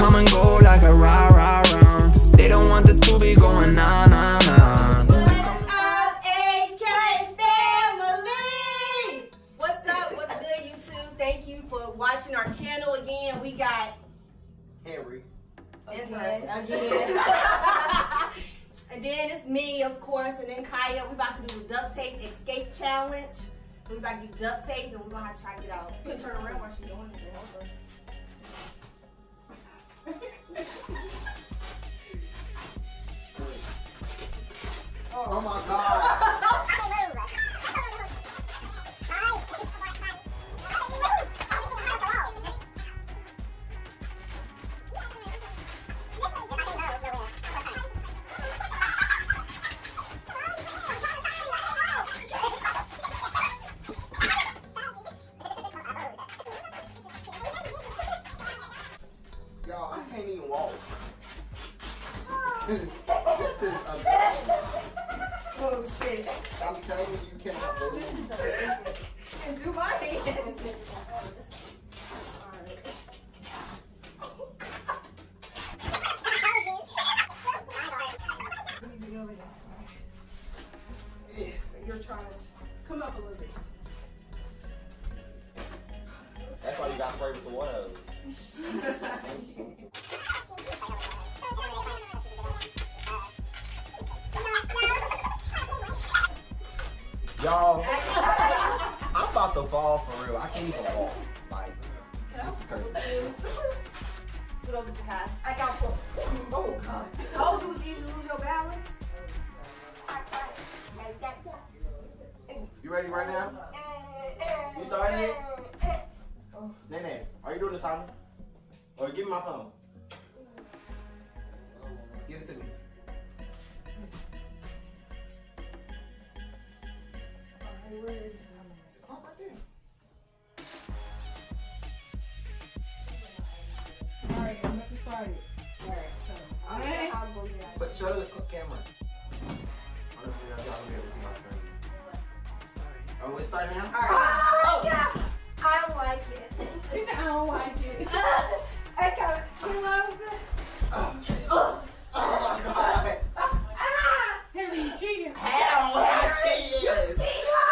come and go like a rah rah rah. They don't want the two be going nah nah nah. Up, AK family! What's up? What's good, YouTube? Thank you for watching our channel again. We got Henry. interesting again. and then it's me, of course, and then Kaya. We about to do the duct tape escape challenge. So we about to do duct tape, and we're gonna have to try to get out. You can turn around while she's doing it. Also. Oh my god. Y'all, I can't even walk. this is a Oh shit! I'm telling you, you cannot move. And do my hands. You're trying to come up a little bit. That's why you got sprayed with the water hose. Y'all, I'm about to fall for real. I can't even walk. Like, this is crazy. Scoot over to high. I got four. Oh god. Told you it was easy to lose your balance. You ready right now? You starting it? Eh, eh, eh. Nene, are you doing the timer? Or give me my phone. Alright, But show the cl- camera. Honestly, y'all y'all be able to see my screen. Oh, it's starting now? Oh, yeah. I like it. so I don't like it. I kind of, you love it. Oh, oh my god. Henry, you cheating. Hell, I cheated. You cheater!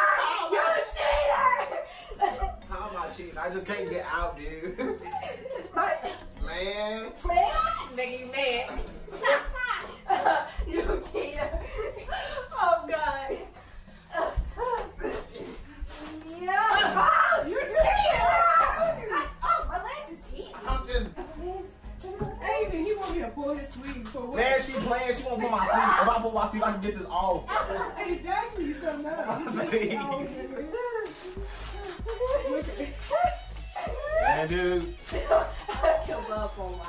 How am I cheating? I just can't get out, dude. Man. Nigga, you mad. You cheater. Oh, God. Yeah. Oh, you cheater! Oh, my legs is easy. I'm just. Amen. He want me to pull his sleeve for what? Man, she playing. She won't put my sleeve. If I put my sleeve, I can get this off. Exactly. So no. I'm saying. Oh, Man, dude. I up on my.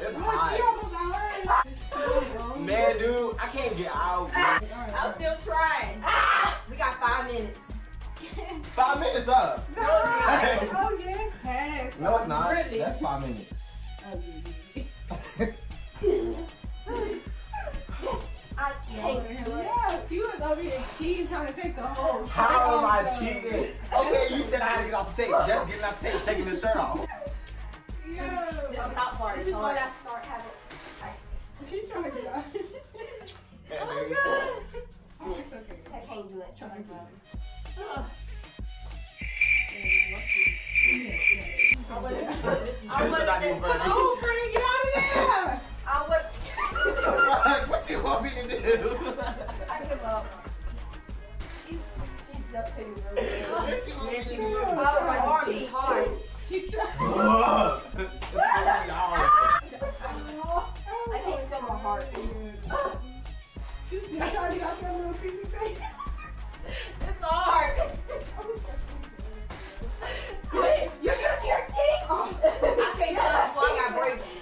It's hot. Man, dude, I can't get out. dude. I'm still trying. We got five minutes. Five minutes up. No, oh yes, pass. No, it's not. Really? That's five minutes. Oh. I can't do it. Yeah, you was over here cheating, trying to take the whole shirt How am I off, though. cheating? Okay, you said I had to get off the tape. Just getting off the tape, taking the shirt off. Yeah. This top part This is Oh, when hard. I start having. Keep trying to get out. Man, Oh, dude. God. It's okay. I can't do it. Try again. Ugh. I would have. This should not be funny. Oh, Frank, get out of there! I would. what you want me to do? She duct taped real you want me Yeah, to she do? was. Oh, my hard. Keep trying. Ugh. It's gonna. I can't feel my heart. She's trying to get that little piece of tape. It's hard. Wait, you're using your teeth? I can't tell I got braces.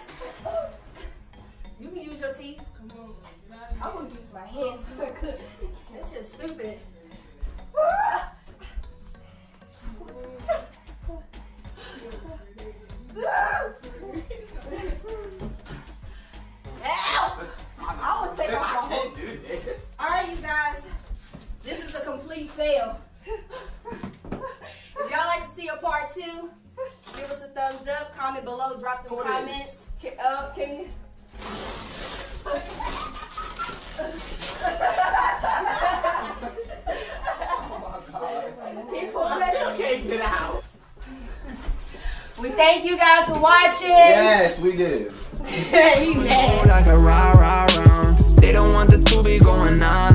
You can use your teeth. Come on. I wouldn't use my hands. that's just stupid. if y'all like to see a part two, give us a thumbs up, comment below, drop the comments. Can, uh, can you? oh can't get out. We thank you guys for watching. Yes, we did. Amen. Like. They don't want the two be going on.